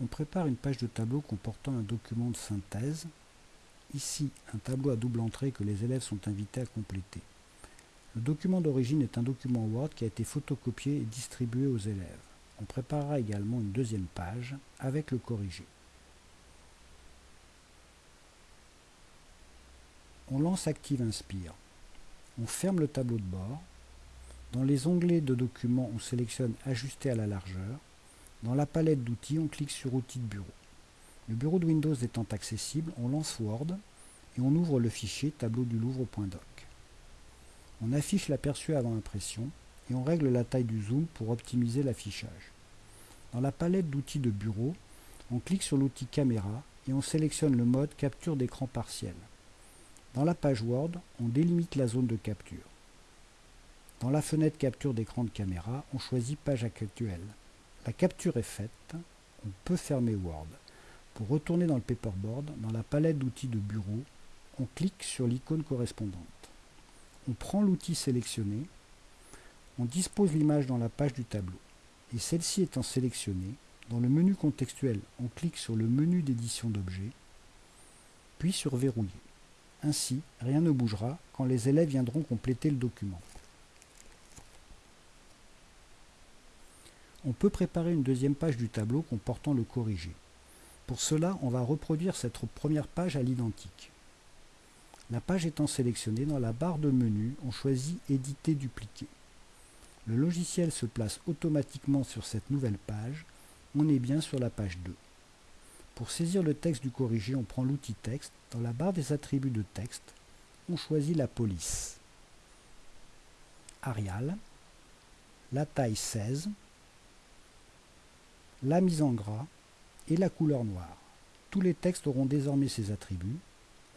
On prépare une page de tableau comportant un document de synthèse. Ici, un tableau à double entrée que les élèves sont invités à compléter. Le document d'origine est un document Word qui a été photocopié et distribué aux élèves. On préparera également une deuxième page avec le corrigé. On lance Active Inspire. On ferme le tableau de bord. Dans les onglets de documents, on sélectionne Ajuster à la largeur. Dans la palette d'outils, on clique sur Outils de bureau. Le bureau de Windows étant accessible, on lance Word et on ouvre le fichier tableau du Louvre.doc. On affiche l'aperçu avant impression et on règle la taille du zoom pour optimiser l'affichage. Dans la palette d'outils de bureau, on clique sur l'outil caméra et on sélectionne le mode capture d'écran partiel. Dans la page Word, on délimite la zone de capture. Dans la fenêtre capture d'écran de caméra, on choisit page actuelle. La capture est faite, on peut fermer Word. Pour retourner dans le paperboard, dans la palette d'outils de bureau, on clique sur l'icône correspondante. On prend l'outil sélectionné, on dispose l'image dans la page du tableau. Et celle-ci étant sélectionnée, dans le menu contextuel, on clique sur le menu d'édition d'objets, puis sur Verrouiller. Ainsi, rien ne bougera quand les élèves viendront compléter le document. On peut préparer une deuxième page du tableau comportant le corrigé. Pour cela, on va reproduire cette première page à l'identique. La page étant sélectionnée, dans la barre de menu, on choisit Éditer, dupliquer. Le logiciel se place automatiquement sur cette nouvelle page. On est bien sur la page 2. Pour saisir le texte du corrigé, on prend l'outil texte. Dans la barre des attributs de texte, on choisit la police. Arial, la taille 16, la mise en gras et la couleur noire. Tous les textes auront désormais ces attributs.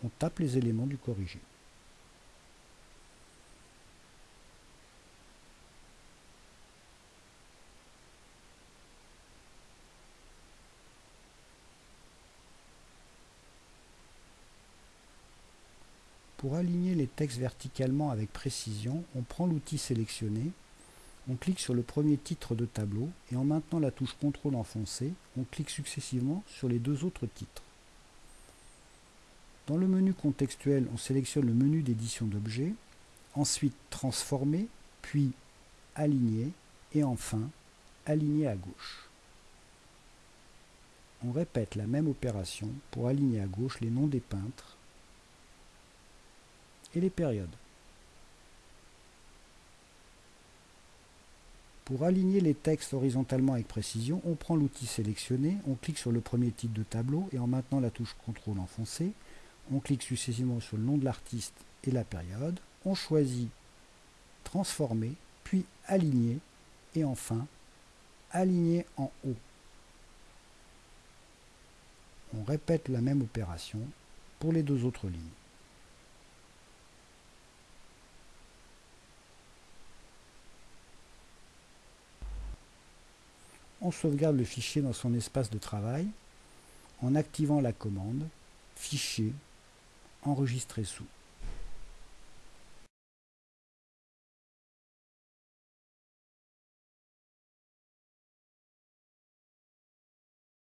On tape les éléments du corrigé. Pour aligner les textes verticalement avec précision, on prend l'outil sélectionné on clique sur le premier titre de tableau et en maintenant la touche CTRL enfoncée, on clique successivement sur les deux autres titres. Dans le menu contextuel, on sélectionne le menu d'édition d'objets, ensuite transformer, puis aligner et enfin aligner à gauche. On répète la même opération pour aligner à gauche les noms des peintres et les périodes. Pour aligner les textes horizontalement avec précision, on prend l'outil sélectionné, on clique sur le premier titre de tableau et en maintenant la touche CTRL enfoncée, on clique successivement sur le nom de l'artiste et la période, on choisit transformer, puis aligner et enfin aligner en haut. On répète la même opération pour les deux autres lignes. On sauvegarde le fichier dans son espace de travail en activant la commande Fichier, enregistrer sous.